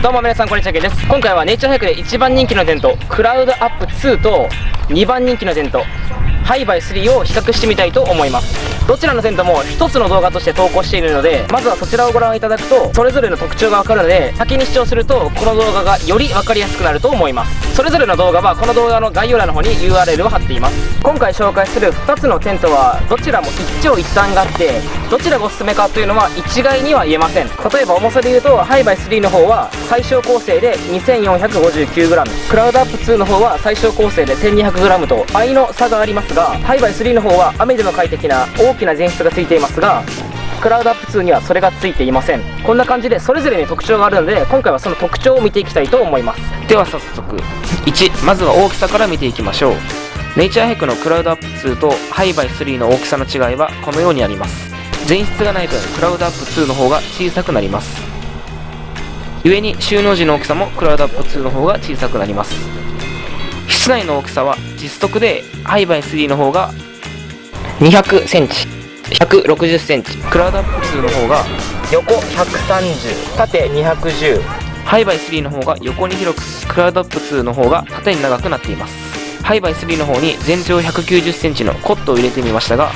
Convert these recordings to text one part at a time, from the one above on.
どうも皆さんこんにちはけです。今回はネイチャーハイクで一番人気のテントクラウドアップ2と2番人気のテントハイバイ3を比較してみたいと思います。どちらのテントも一つの動画として投稿しているのでまずはそちらをご覧いただくとそれぞれの特徴がわかるので先に視聴するとこの動画がより分かりやすくなると思います。それぞれの動画はこの動画の概要欄の方に URL を貼っています。今回紹介する2つのテントはどちらも一長一短があってどちらがおすすめかというのは一概には言えません。例えば重さで言うとハイバイ3の方は最小構成で 2459g クラウドアップ2の方は最小構成で 1200g と倍の差がありますがハイバイ3の方は雨でも快適な大きな前室がついていますがクラウドアップ2にはそれがついていません。こんな感じでそれぞれに特徴があるので今回はその特徴を見ていきたいと思います。では早速1まずは大きさから見ていきましょう。ネイチャーヘックのクラウドアップ2とハイバイ3の大きさの違いはこのようにあります。前室がない分クラウドアップ2の方が小さくなります。故に収納時の大きさもクラウドアップ2の方が小さくなります。室内の大きさは実測でハイバイ3の方が200センチ。160センチ。クラウドアップ2の方が横130縦210ハイバイ3の方が横に広くクラウドアップ2の方が縦に長くなっています。ハイバイ3の方に全長190センチのコットを入れてみましたが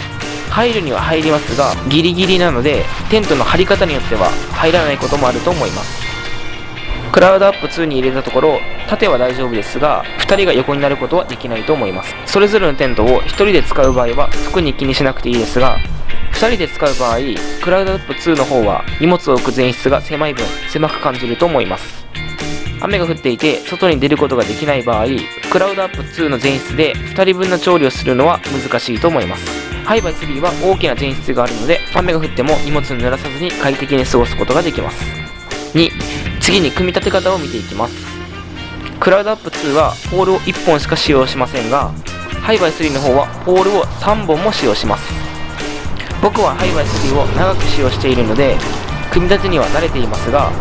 入るには入りますがギリギリなのでテントの張り方によっては入らないこともあると思いますクラウドアップ2に入れたところ縦は大丈夫ですが2人が横になることはできないと思います。それぞれのテントを1人で使う場合は特に気にしなくていいですが2人で使う場合クラウドアップ2の方は荷物を置く前室が狭い分狭く感じると思います。雨が降っていて外に出ることができない場合クラウドアップ2の前室で2人分の調理をするのは難しいと思います。ハイバイ3は大きな前室があるので雨が降っても荷物を濡らさずに快適に過ごすことができます。2次に組み立て方を見ていきます。クラウドアップ2はポールを1本しか使用しませんがハイバイ3の方はポールを3本も使用します。僕はハイバイ3を長く使用しているので組み立てには慣れていますが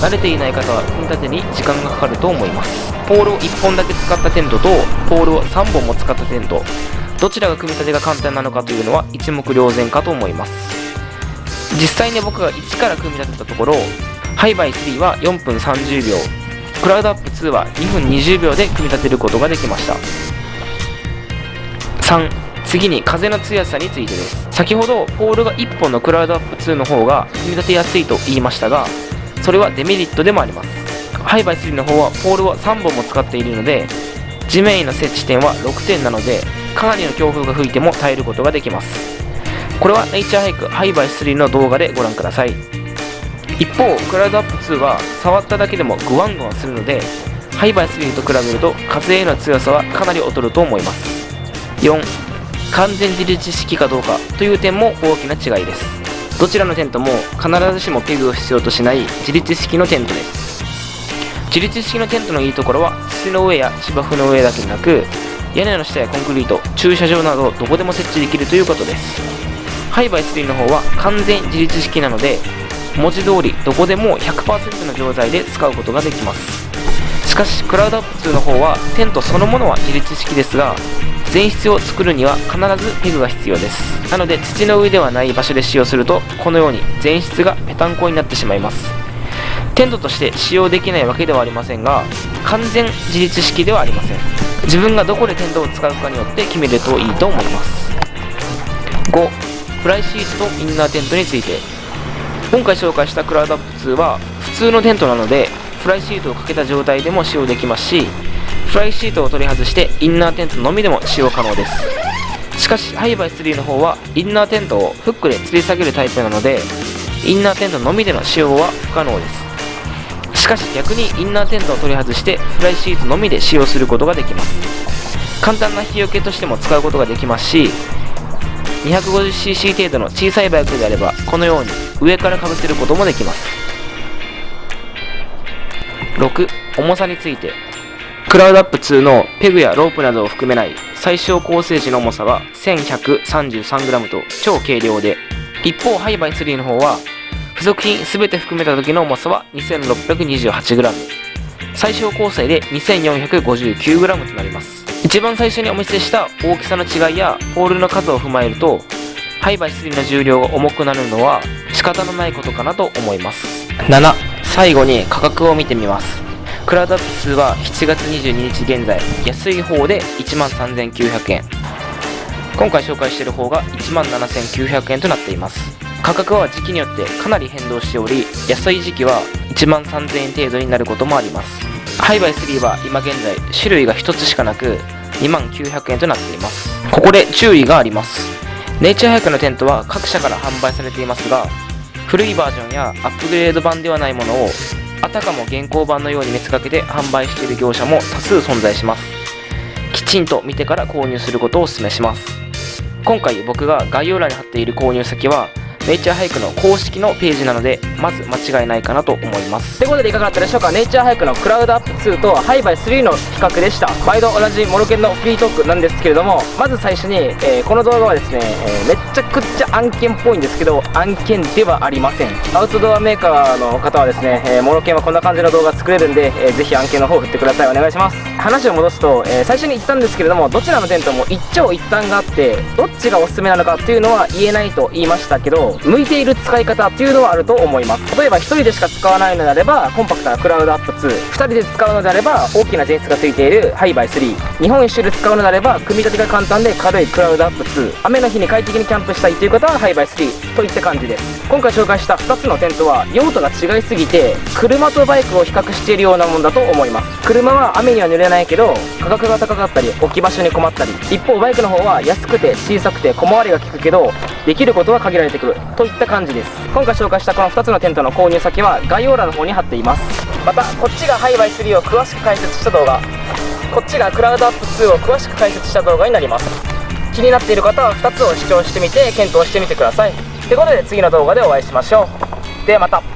慣れていない方は組み立てに時間がかかると思います。ポールを1本だけ使ったテントとポールを3本も使ったテント。どちらが組み立てが簡単なのかというのは一目瞭然かと思います。実際に僕が1から組み立てたところハイバイ3は4分30秒。クラウドアップ2は2分20秒で組み立てることができました。3次に風の強さについてです。先ほどポールが1本のクラウドアップ2の方が組み立てやすいと言いましたがそれはデメリットでもあります。ハイバイ3の方はポールを3本も使っているので地面への設置点は6点なのでかなりの強風が吹いても耐えることができます。これはネイチャーハイクハイバイ3の動画でご覧ください。一方クラウドアップ2は触っただけでもグワングワンするのでハイバイスリーと比べると風への強さはかなり劣ると思います。4完全自立式かどうかという点も大きな違いです。どちらのテントも必ずしもペグを必要としない自立式のテントです。自立式のテントのいいところは土の上や芝生の上だけでなく屋根の下やコンクリート駐車場などどこでも設置できるということです。ハイバイ3の方は完全自立式なので文字通りどこでも100%の錠剤で使うことができます。しかしクラウドアップ2の方はテントそのものは自立式ですが前室を作るには必ずペグが必要です。なので土の上ではない場所で使用するとこのように前室がぺたんこになってしまいます。テントとして使用できないわけではありませんが完全自立式ではありません。自分がどこでテントを使うかによって決めるといいと思います。5フライシートとインナーテントについて。今回紹介したクラウドアップ2は普通のテントなのでフライシートをかけた状態でも使用できますしフライシートを取り外してインナーテントのみでも使用可能です。しかしハイバイ3の方はインナーテントをフックで吊り下げるタイプなのでインナーテントのみでの使用は不可能です。しかし逆にインナーテントを取り外してフライシートのみで使用することができます。簡単な日よけとしても使うことができますし 250cc 程度の小さいバイクであればこのように上からかぶせることもできます。6重さについて。クラウドアップ2のペグやロープなどを含めない最小構成時の重さは 1133g と超軽量で一方ハイバイ3の方は付属品全て含めた時の重さは 2628g 最小構成で 2459g となります。一番最初にお見せした大きさの違いやポールの数を踏まえるとハイバイ3の重量が重くなるのは仕方のないことかなと思います。7最後に価格を見てみます。クラウドアップ2は7月22日現在安い方で1万3900円。今回紹介している方が1万7900円となっています。価格は時期によってかなり変動しており安い時期は1万3000円程度になることもありますハイバイ3は今現在種類が1つしかなく2万900円となっています。ここで注意があります。ネイチャーハイクのテントは各社から販売されていますが古いバージョンやアップグレード版ではないものをあたかも現行版のように見せかけて販売している業者も多数存在します。きちんと見てから購入することをお勧めします。今回僕が概要欄に貼っている購入先はネイチャーハイクの公式のページなのでまず間違いないかなと思います。ということでいかがだったでしょうか？ネイチャーハイクのクラウドアップ2とハイバイ3の比較でした。毎度同じモロケンのフリートークなんですけれどもまず最初に、えー、この動画はですね、えー、めっちゃくちゃ案件っぽいんですけど案件ではありません。アウトドアメーカーの方はですね、えー、モロケンはこんな感じの動画作れるんで、えー、ぜひ案件の方振ってください。お願いします。話を戻すと、えー、最初に言ったんですけれどもどちらのテントも一長一短があってどっちがおすすめなのかっていうのは言えないと言いましたけど向いている使い方っていうのはあると思います。例えば1人でしか使わないのであればコンパクトなクラウドアップ22人で使うのであれば大きな前室がついているハイバイ3日本一周で使うのであれば組み立てが簡単で軽いクラウドアップ2雨の日に快適にキャンプしたいという方はハイバイ3といった感じです。今回紹介した2つのテントは用途が違いすぎて車とバイクを比較しているようなもんだと思います。車は雨には濡れないけど価格が高かったり置き場所に困ったり。一方バイクの方は安くて小さくて小回りが利くけどできることは限られてくる。といった感じです。今回紹介したこの2つのテントの購入先は概要欄の方に貼っています。またこっちがハイバイ3を詳しく解説した動画。こっちがクラウドアップ2を詳しく解説した動画になります。気になっている方は2つを視聴してみて検討してみてください。ということで次の動画でお会いしましょう。ではまた。